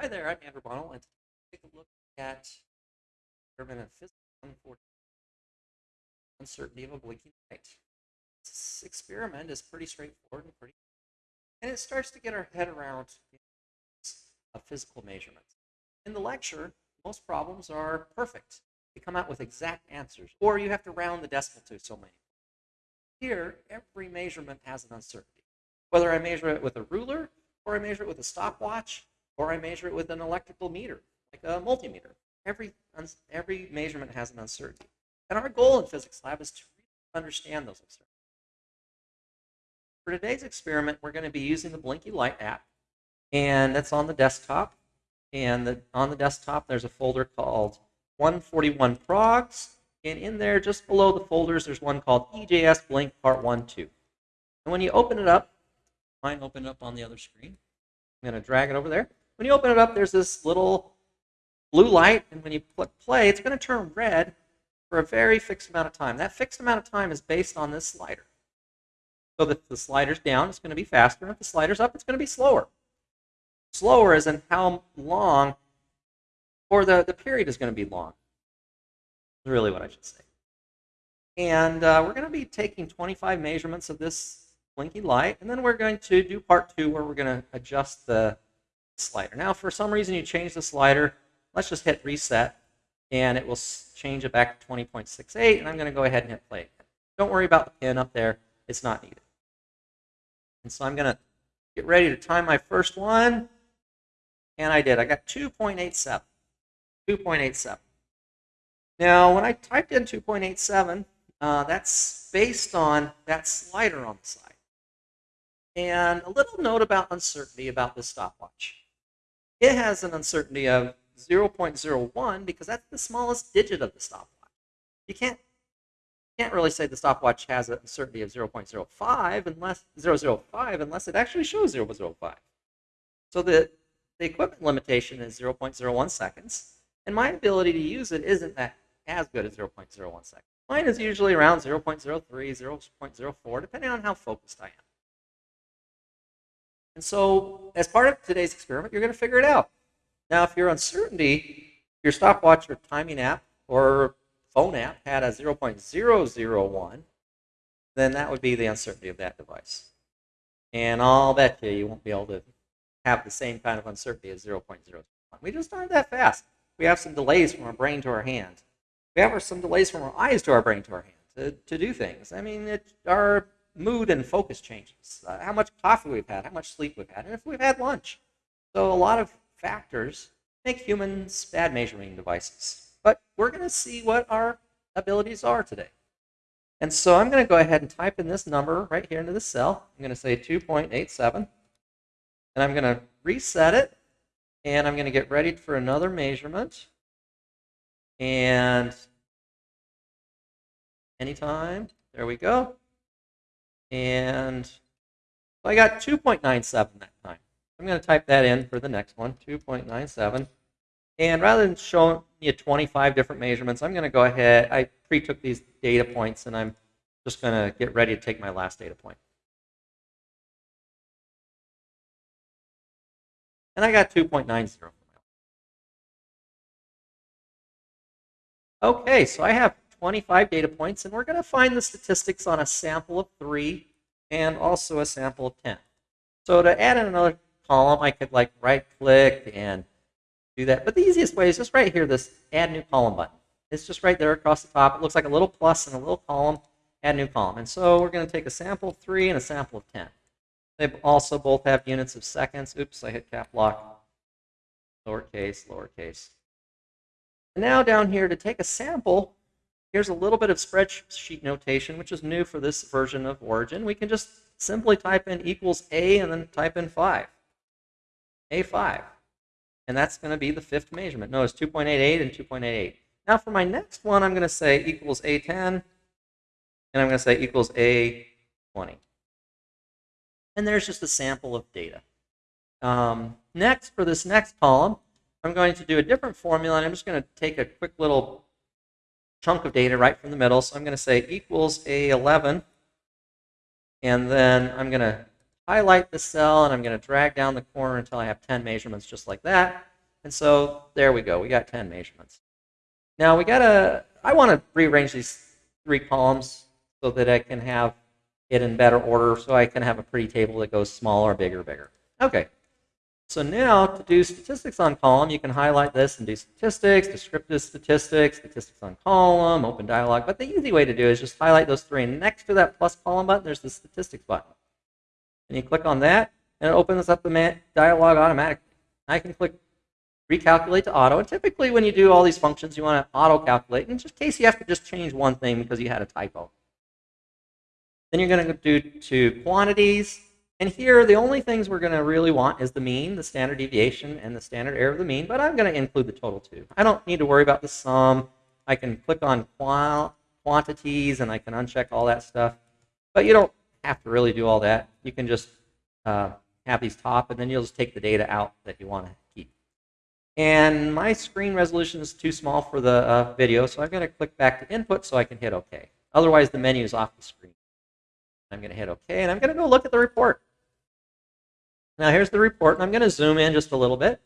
Hi there, I'm Andrew Bonnell, and today we'll take a look at experiment of physics 114, uncertainty of a blinking light. This experiment is pretty straightforward and pretty, and it starts to get our head around of physical measurements. In the lecture, most problems are perfect. You come out with exact answers, or you have to round the decimal to so many. Here, every measurement has an uncertainty. Whether I measure it with a ruler, or I measure it with a stopwatch, or I measure it with an electrical meter, like a multimeter. Every, every measurement has an uncertainty. And our goal in physics lab is to understand those uncertainties. For today's experiment, we're going to be using the Blinky Light app, and that's on the desktop. And the, on the desktop, there's a folder called 141 Progs, and in there, just below the folders, there's one called EJS Blink Part 1, 2. And when you open it up, mine open up on the other screen. I'm going to drag it over there. When you open it up, there's this little blue light, and when you click play, it's going to turn red for a very fixed amount of time. That fixed amount of time is based on this slider. So if the slider's down, it's going to be faster, and if the slider's up, it's going to be slower. Slower is in how long, or the, the period is going to be long. Is really what I should say. And uh, we're going to be taking 25 measurements of this blinky light, and then we're going to do part two where we're going to adjust the slider. Now, for some reason you change the slider, let's just hit reset, and it will change it back to 20.68, and I'm going to go ahead and hit play. Don't worry about the pin up there. It's not needed. And so I'm going to get ready to time my first one, and I did. I got 2.87. 2.87. Now, when I typed in 2.87, uh, that's based on that slider on the side. And a little note about uncertainty about this stopwatch. It has an uncertainty of 0.01 because that's the smallest digit of the stopwatch. You can't can't really say the stopwatch has an uncertainty of 0.05 unless 005 unless it actually shows 0.05. So the, the equipment limitation is 0.01 seconds, and my ability to use it isn't that as good as 0.01 seconds. Mine is usually around 0.03, 0.04, depending on how focused I am. And so as part of today's experiment, you're going to figure it out. Now, if your uncertainty, your stopwatch or timing app or phone app had a 0.001, then that would be the uncertainty of that device. And I'll bet you you won't be able to have the same kind of uncertainty as 0.001. We just aren't that fast. We have some delays from our brain to our hand. We have some delays from our eyes to our brain to our hand to, to do things. I mean, it, our mood and focus changes, uh, how much coffee we've had, how much sleep we've had, and if we've had lunch. So a lot of factors make humans bad measuring devices. But we're going to see what our abilities are today. And so I'm going to go ahead and type in this number right here into the cell. I'm going to say 2.87. And I'm going to reset it. And I'm going to get ready for another measurement. And anytime, there we go. And I got 2.97 that time. I'm going to type that in for the next one, 2.97. And rather than showing you 25 different measurements, I'm going to go ahead. I pre-took these data points, and I'm just going to get ready to take my last data point. And I got 2.90. Okay, so I have 25 data points, and we're going to find the statistics on a sample of 3 and also a sample of 10. So to add in another column, I could like right-click and do that. But the easiest way is just right here, this Add New Column button. It's just right there across the top. It looks like a little plus and a little column, Add New Column. And so we're going to take a sample of 3 and a sample of 10. They also both have units of seconds. Oops, I hit cap lock. Lowercase, lowercase. And now down here to take a sample, Here's a little bit of spreadsheet notation, which is new for this version of Origin. We can just simply type in equals A and then type in 5. A5. And that's going to be the fifth measurement. Notice 2.88 and 2.88. Now for my next one, I'm going to say equals A10, and I'm going to say equals A20. And there's just a sample of data. Um, next, for this next column, I'm going to do a different formula, and I'm just going to take a quick little chunk of data right from the middle. So I'm going to say equals A11. And then I'm going to highlight the cell, and I'm going to drag down the corner until I have 10 measurements just like that. And so there we go. We got 10 measurements. Now we got to, I want to rearrange these three columns so that I can have it in better order so I can have a pretty table that goes smaller, bigger, bigger. Okay. So now to do statistics on column, you can highlight this and do statistics, descriptive statistics, statistics on column, open dialog. But the easy way to do is just highlight those three. And next to that plus column button, there's the statistics button. And you click on that, and it opens up the dialog automatically. I can click recalculate to auto. And typically when you do all these functions, you want to auto calculate in just case you have to just change one thing because you had a typo. Then you're going to do to quantities. And here, the only things we're going to really want is the mean, the standard deviation, and the standard error of the mean. But I'm going to include the total too. I don't need to worry about the sum. I can click on quantities, and I can uncheck all that stuff. But you don't have to really do all that. You can just uh, have these top, and then you'll just take the data out that you want to keep. And my screen resolution is too small for the uh, video, so I'm going to click back to input so I can hit OK. Otherwise, the menu is off the screen. I'm going to hit OK, and I'm going to go look at the report. Now here's the report, and I'm going to zoom in just a little bit.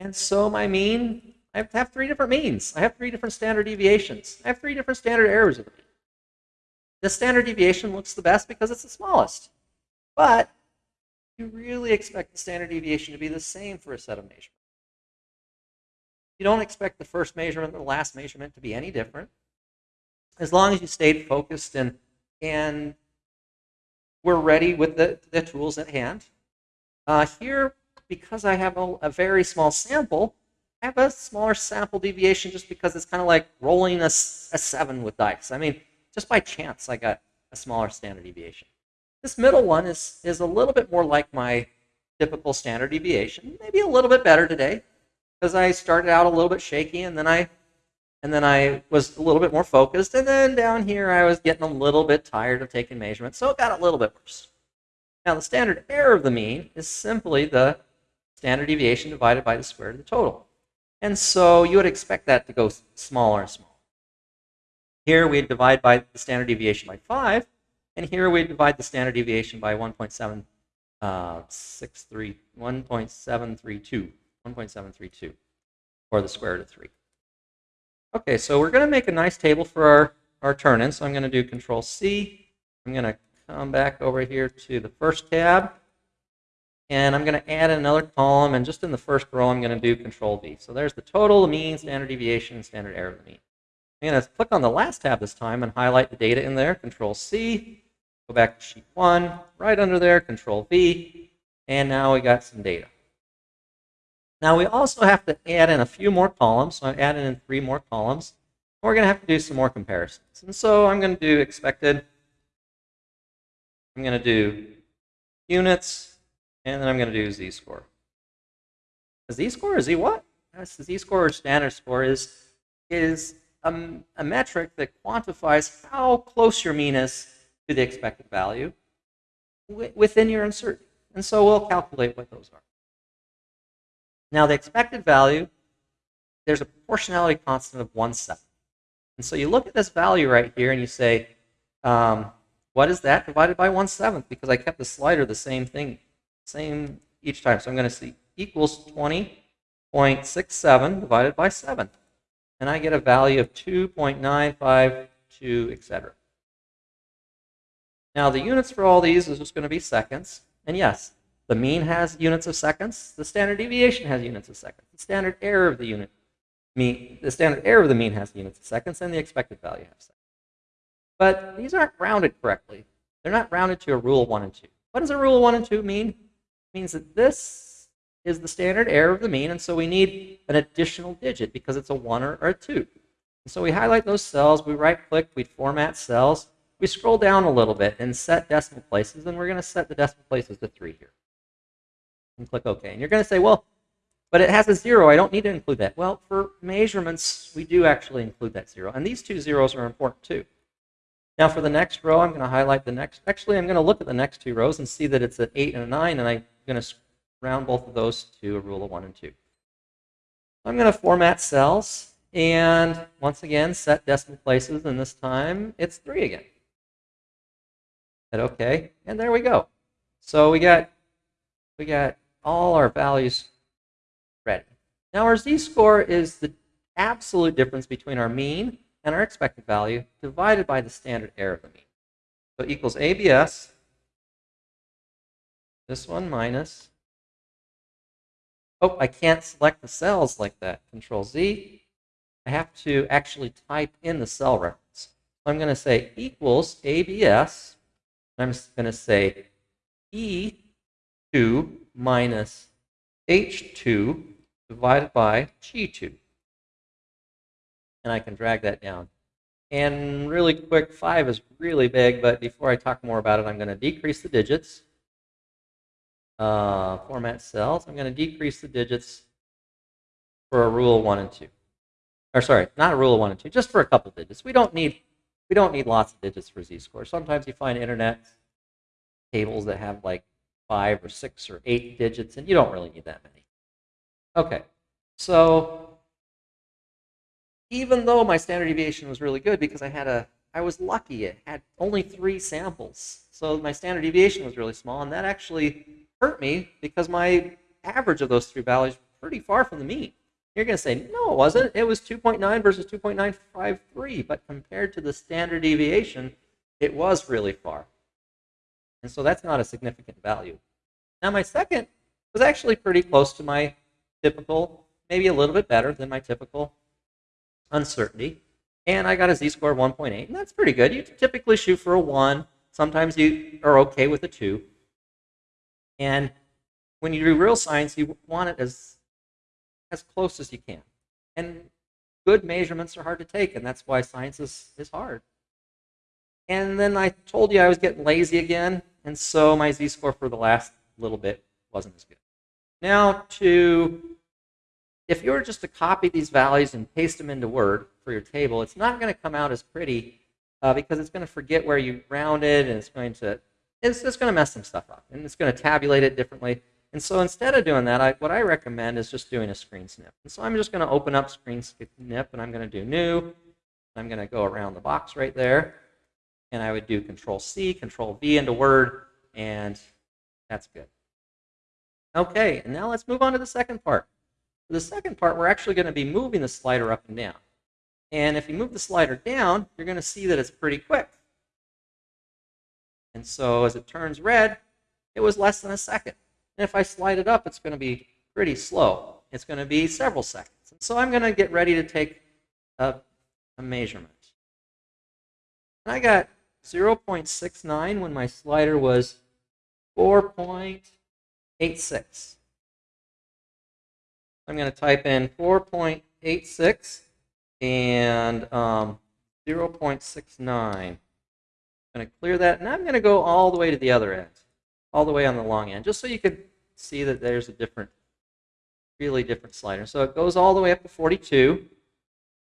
And so my mean, I have three different means. I have three different standard deviations. I have three different standard errors of the mean. The standard deviation looks the best because it's the smallest. But you really expect the standard deviation to be the same for a set of measurements. You don't expect the first measurement and the last measurement to be any different. As long as you stayed focused and, and we're ready with the, the tools at hand. Uh, here, because I have a, a, very small sample, I have a smaller sample deviation just because it's kind of like rolling a, a 7 with dice. I mean, just by chance, I got a smaller standard deviation. This middle one is, is a little bit more like my typical standard deviation, maybe a little bit better today because I started out a little bit shaky and then I and then I was a little bit more focused. And then down here, I was getting a little bit tired of taking measurements, so it got a little bit worse. Now, the standard error of the mean is simply the standard deviation divided by the square root of the total. And so you would expect that to go smaller and smaller. Here, we divide by the standard deviation by 5, and here we divide the standard deviation by 1.763, uh, 1.732, 1.732, or the square root of 3. Okay, so we're going to make a nice table for our, our turn-in. So I'm going to do Control C. I'm going to come back over here to the first tab. And I'm going to add another column. And just in the first row, I'm going to do Control V. So there's the total, the mean, standard deviation, and standard error of the mean. I'm going to click on the last tab this time and highlight the data in there. Control C. Go back to Sheet 1. Right under there, Control V. And now we got some data. Now we also have to add in a few more columns. So I'm adding in three more columns. We're going to have to do some more comparisons. And so I'm going to do expected. I'm going to do units. And then I'm going to do z-score. Z-score is Z what? Yes, Z-score or standard score is, is a, a metric that quantifies how close your mean is to the expected value within your uncertainty. And so we'll calculate what those are. Now the expected value, there's a proportionality constant of 1 7. And so you look at this value right here and you say, um, what is that divided by 1 7th? Because I kept the slider the same thing, same each time. So I'm going to see equals 20.67 divided by 7. And I get a value of 2.952, etc. Now the units for all these is just going to be seconds. And yes, the mean has units of seconds. The standard deviation has units of seconds. The standard error of the unit mean, the standard error of the mean has units of seconds, and the expected value has seconds. But these aren't rounded correctly. They're not rounded to a rule of 1 and 2. What does a rule of 1 and 2 mean? It means that this is the standard error of the mean, and so we need an additional digit because it's a 1 or, or a 2. And so we highlight those cells, we right-click, we format cells, we scroll down a little bit and set decimal places, and we're going to set the decimal places to 3 here and click OK. And you're going to say, well, but it has a zero. I don't need to include that. Well, for measurements, we do actually include that zero. And these two zeros are important too. Now for the next row, I'm going to highlight the next. Actually, I'm going to look at the next two rows and see that it's an 8 and a 9, and I'm going to round both of those to a rule of 1 and 2. I'm going to format cells, and once again, set decimal places, and this time it's 3 again. Hit OK, and there we go. So we got we got all our values ready. Now our z-score is the absolute difference between our mean and our expected value divided by the standard error of the mean. So equals ABS, this one minus, oh, I can't select the cells like that, Control Z. I have to actually type in the cell reference. I'm going to say equals ABS, I'm going to say E2 minus H2 divided by G2. And I can drag that down. And really quick, 5 is really big, but before I talk more about it, I'm going to decrease the digits. Uh, format cells. I'm going to decrease the digits for a rule 1 and 2. Or sorry, not a rule of 1 and 2, just for a couple digits. We don't need we don't need lots of digits for z-scores. Sometimes you find internet tables that have like five or six or eight digits, and you don't really need that many. Okay, so even though my standard deviation was really good because I had a, I was lucky, it had only three samples. So my standard deviation was really small, and that actually hurt me because my average of those three values was pretty far from the mean. You're going to say, no, it wasn't. It was 2.9 versus 2.953, but compared to the standard deviation, it was really far. And so that's not a significant value. Now my second was actually pretty close to my typical, maybe a little bit better than my typical uncertainty. And I got a z-score of 1.8, and that's pretty good. You typically shoot for a 1. Sometimes you are okay with a 2. And when you do real science, you want it as, as close as you can. And good measurements are hard to take, and that's why science is, is hard. And then I told you I was getting lazy again, and so my z-score for the last little bit wasn't as good. Now to, if you were just to copy these values and paste them into Word for your table, it's not going to come out as pretty uh, because it's going to forget where you rounded, and it's going to, it's just going to mess some stuff up, and it's going to tabulate it differently. And so instead of doing that, I, what I recommend is just doing a screen snip. And so I'm just going to open up screen snip, and I'm going to do new. I'm going to go around the box right there and I would do Control C, Control V into Word, and that's good. Okay, and now let's move on to the second part. For the second part, we're actually going to be moving the slider up and down. And if you move the slider down, you're going to see that it's pretty quick. And so as it turns red, it was less than a second. And if I slide it up, it's going to be pretty slow. It's going to be several seconds. And so I'm going to get ready to take a, a measurement. And I got 0.69 when my slider was 4.86. I'm going to type in 4.86 and um, 0.69. I'm going to clear that, and I'm going to go all the way to the other end, all the way on the long end, just so you could see that there's a different, really different slider. So it goes all the way up to 42.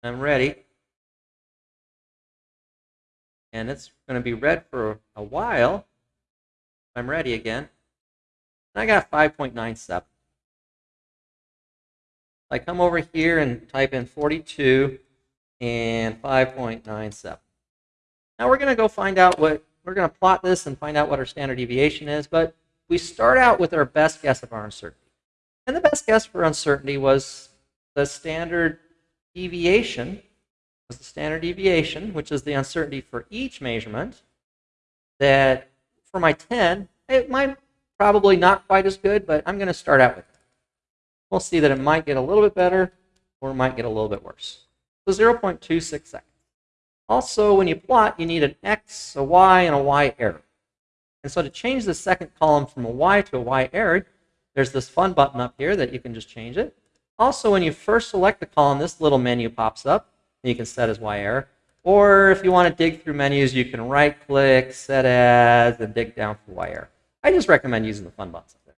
I'm ready and it's going to be red for a while. I'm ready again. And I got 5.97. I come over here and type in 42 and 5.97. Now we're going to go find out what, we're going to plot this and find out what our standard deviation is, but we start out with our best guess of our uncertainty. And the best guess for uncertainty was the standard deviation was the standard deviation, which is the uncertainty for each measurement, that for my 10, it might probably not quite as good, but I'm going to start out with it. We'll see that it might get a little bit better or it might get a little bit worse. So 0.26 seconds. Also, when you plot, you need an X, a Y, and a Y error. And so to change the second column from a Y to a Y error, there's this fun button up here that you can just change it. Also, when you first select the column, this little menu pops up you can set as Y error. Or if you want to dig through menus, you can right click, set as, and dig down for Y error. I just recommend using the fun buttons up there.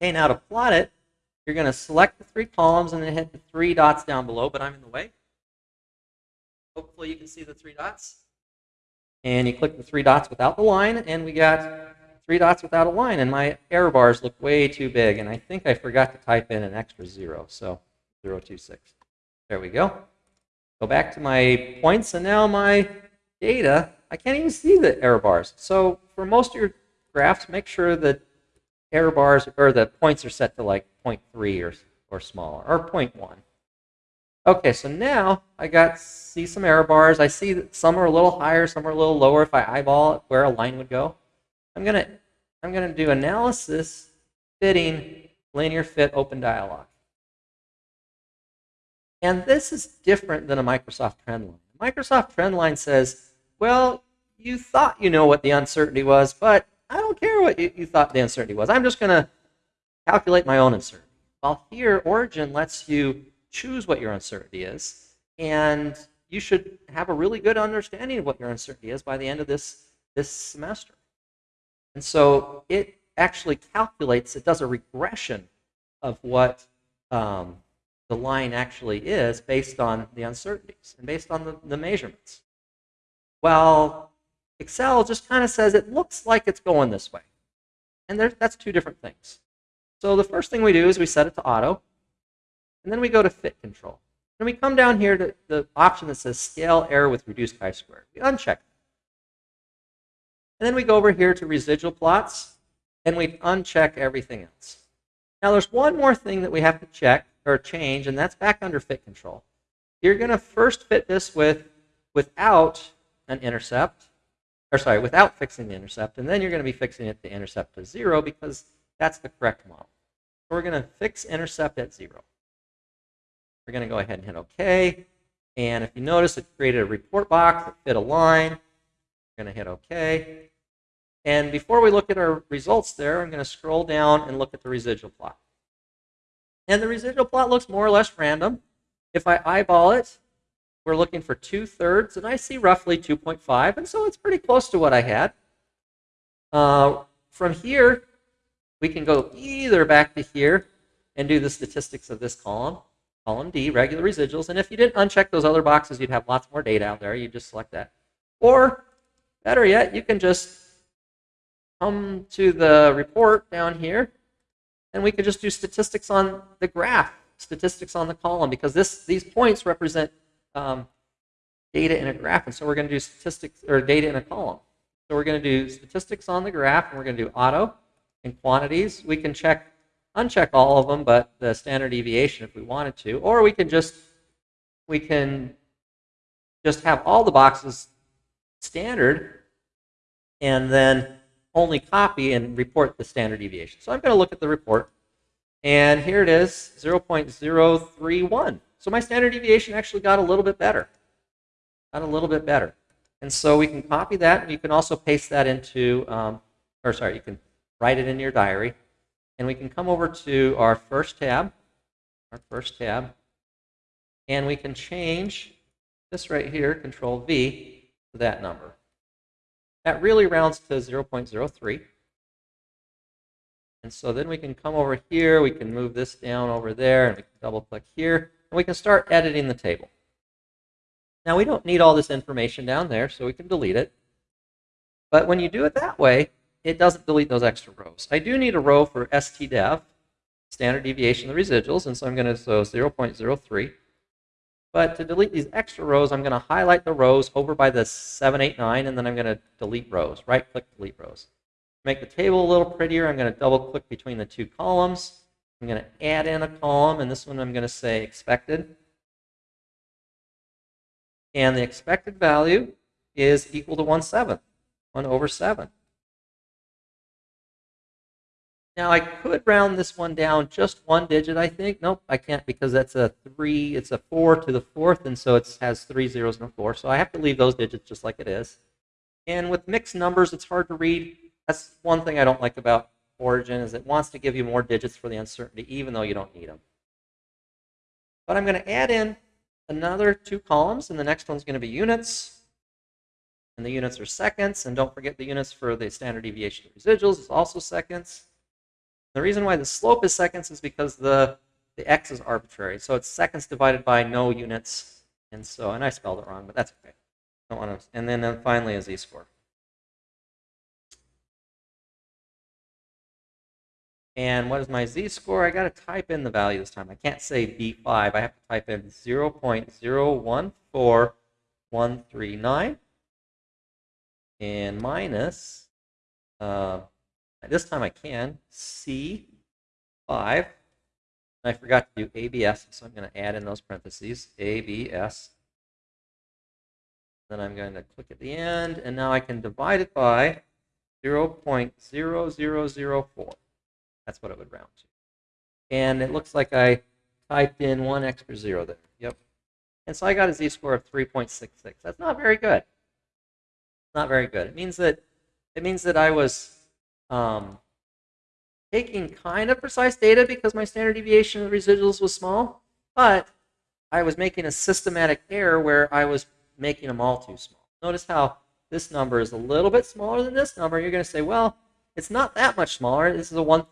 Okay, now to plot it, you're going to select the three columns and then hit the three dots down below, but I'm in the way. Hopefully you can see the three dots. And you click the three dots without the line, and we got three dots without a line, and my error bars look way too big, and I think I forgot to type in an extra zero, so 026. There we go. Go back to my points, and now my data, I can't even see the error bars. So for most of your graphs, make sure that error bars or the points are set to like 0.3 or or smaller, or 0.1. Okay, so now I got see some error bars. I see that some are a little higher, some are a little lower if I eyeball where a line would go. I'm gonna I'm gonna do analysis fitting linear fit open dialog. And this is different than a Microsoft trend line. Microsoft trend line says, well, you thought you know what the uncertainty was, but I don't care what you, you thought the uncertainty was. I'm just going to calculate my own uncertainty. While here, Origin lets you choose what your uncertainty is, and you should have a really good understanding of what your uncertainty is by the end of this, this semester. And so it actually calculates, it does a regression of what um, the line actually is based on the uncertainties and based on the, the measurements. Well, Excel just kind of says it looks like it's going this way. And there, that's two different things. So the first thing we do is we set it to auto, and then we go to fit control. And we come down here to the option that says scale error with reduced chi-square. We uncheck And then we go over here to residual plots, and we uncheck everything else. Now there's one more thing that we have to check or change, and that's back under fit control. You're going to first fit this with without an intercept, or sorry, without fixing the intercept, and then you're going to be fixing it to intercept to zero because that's the correct model. So we're going to fix intercept at zero. We're going to go ahead and hit OK. And if you notice, it created a report box that fit a line. We're going to hit OK. And before we look at our results there, I'm going to scroll down and look at the residual plot. And the residual plot looks more or less random. If I eyeball it, we're looking for two-thirds, and I see roughly 2.5, and so it's pretty close to what I had. Uh, from here, we can go either back to here and do the statistics of this column, column D, regular residuals, and if you didn't uncheck those other boxes, you'd have lots more data out there. You just select that. Or, better yet, you can just come to the report down here, and we could just do statistics on the graph, statistics on the column, because this these points represent um, data in a graph, and so we're going to do statistics or data in a column. So we're going to do statistics on the graph, and we're going to do auto and quantities. We can check, uncheck all of them, but the standard deviation if we wanted to, or we can just we can just have all the boxes standard, and then only copy and report the standard deviation. So I'm going to look at the report, and here it is, 0.031. So my standard deviation actually got a little bit better. Got a little bit better. And so we can copy that, and you can also paste that into, um, or sorry, you can write it in your diary. And we can come over to our first tab, our first tab, and we can change this right here, Control V, to that number. That really rounds to 0.03. And so then we can come over here, we can move this down over there, and we can double click here, we can start editing the table. Now we don't need all this information down there, so we can delete it. But when you do it that way, it doesn't delete those extra rows. I do need a row for stdev, standard deviation of the residuals, and so I'm going to so 0.03. But to delete these extra rows, I'm going to highlight the rows over by the 789, and then I'm going to delete rows, right-click delete rows. make the table a little prettier, I'm going to double-click between the two columns. I'm going to add in a column, and this one I'm going to say expected. And the expected value is equal to 1 7, 1 over 7. Now I could round this one down just one digit, I think. Nope, I can't because that's a 3, it's a 4 to the fourth, and so it has three zeros and a 4. So I have to leave those digits just like it is. And with mixed numbers, it's hard to read. That's one thing I don't like about origin is it wants to give you more digits for the uncertainty even though you don't need them. But I'm going to add in another two columns and the next one's going to be units. And the units are seconds and don't forget the units for the standard deviation of residuals is also seconds. The reason why the slope is seconds is because the, the x is arbitrary. So it's seconds divided by no units. And so, and I spelled it wrong, but that's okay. Don't want to, and then, then finally a z-score. And what is my z-score? I got to type in the value this time. I can't say B5. I have to type in 0.014139 and minus, uh, this time I can, C5 I forgot to do ABS, so I'm going to add in those parentheses, ABS. Then I'm going to click at the end, and now I can divide it by 0.0004. That's what it would round to. And it looks like I typed in one extra zero there. Yep. And so I got a z-score of 3.66. That's not very good. Not very good. It means that it means that I was um, taking kind of precise data because my standard deviation of residuals was small, but I was making a systematic error where I was making them all too small. Notice how this number is a little bit smaller than this number. You're going to say, well, it's not that much smaller. This is a 1,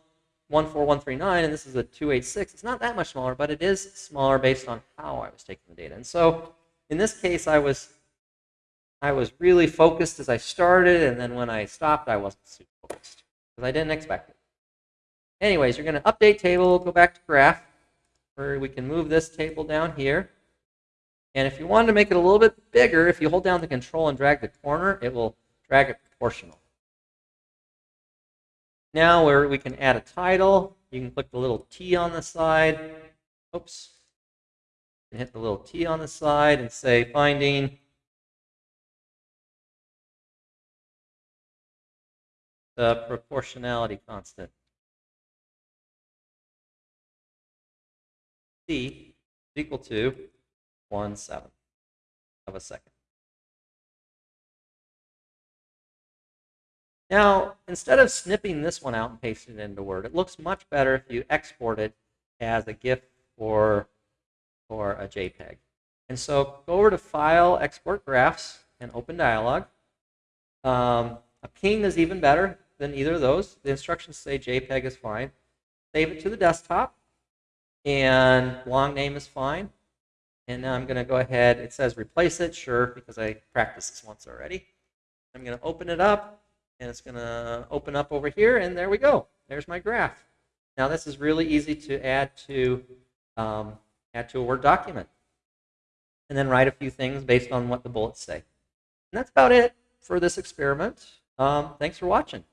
14139 and this is a 286. It's not that much smaller, but it is smaller based on how I was taking the data. And so in this case, I was I was really focused as I started, and then when I stopped, I wasn't super focused because I didn't expect it. Anyways, you're going to update table, go back to graph, where we can move this table down here. And if you wanted to make it a little bit bigger, if you hold down the control and drag the corner, it will drag it proportional. Now where we can add a title, you can click the little T on the side. Oops. And hit the little T on the side and say finding the proportionality constant. C is equal to 1 seventh of a second. Now, instead of snipping this one out and pasting it into Word, it looks much better if you export it as a GIF or, or a JPEG. And so go over to File, Export Graphs, and Open Dialog. Um, a ping is even better than either of those. The instructions say JPEG is fine. Save it to the desktop, and long name is fine. And now I'm going to go ahead. It says replace it, sure, because I practiced this once already. I'm going to open it up, and it's going to open up over here, and there we go. There's my graph. Now this is really easy to add to um, add to a Word document, and then write a few things based on what the bullets say. And that's about it for this experiment. Um, thanks for watching.